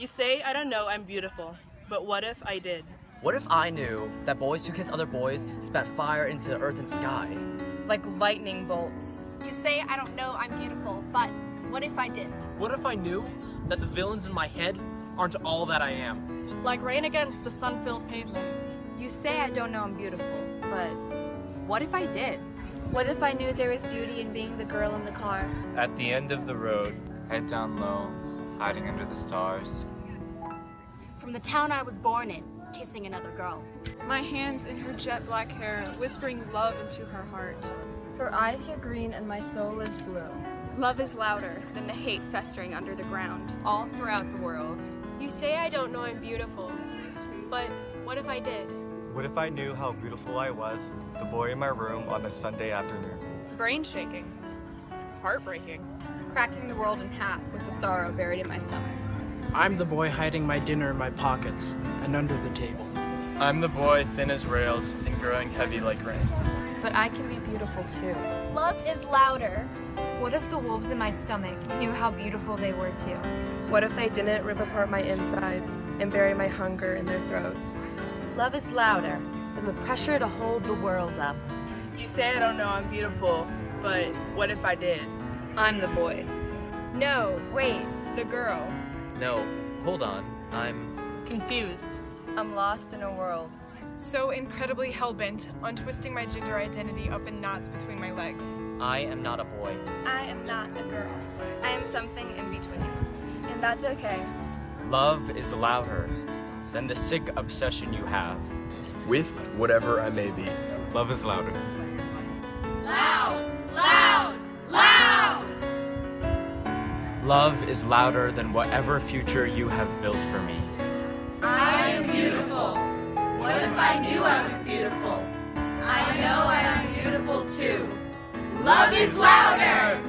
You say I don't know I'm beautiful, but what if I did? What if I knew that boys who kiss other boys spat fire into the earth and sky? Like lightning bolts. You say I don't know I'm beautiful, but what if I did? What if I knew that the villains in my head aren't all that I am? Like rain against the sun-filled pavement. You say I don't know I'm beautiful, but what if I did? What if I knew there was beauty in being the girl in the car? At the end of the road, head down low, hiding under the stars. From the town I was born in, kissing another girl. My hands in her jet black hair, whispering love into her heart. Her eyes are green and my soul is blue. Love is louder than the hate festering under the ground. All throughout the world. You say I don't know I'm beautiful, but what if I did? What if I knew how beautiful I was, the boy in my room on a Sunday afternoon? Brain shaking. Heartbreaking. Cracking the world in half with the sorrow buried in my stomach. I'm the boy hiding my dinner in my pockets and under the table. I'm the boy thin as rails and growing heavy like rain. But I can be beautiful too. Love is louder. What if the wolves in my stomach knew how beautiful they were too? What if they didn't rip apart my insides and bury my hunger in their throats? Love is louder than the pressure to hold the world up. You say I don't know I'm beautiful, but what if I did? I'm the boy. No, wait, the girl. No, hold on. I'm Confused. I'm lost in a world. So incredibly hell-bent on twisting my gender identity up in knots between my legs. I am not a boy. I am not a girl. I am something in between. And that's okay. Love is louder than the sick obsession you have. With whatever I may be. Love is louder. Love is louder than whatever future you have built for me. I am beautiful. What if I knew I was beautiful? I know I am beautiful too. Love is louder!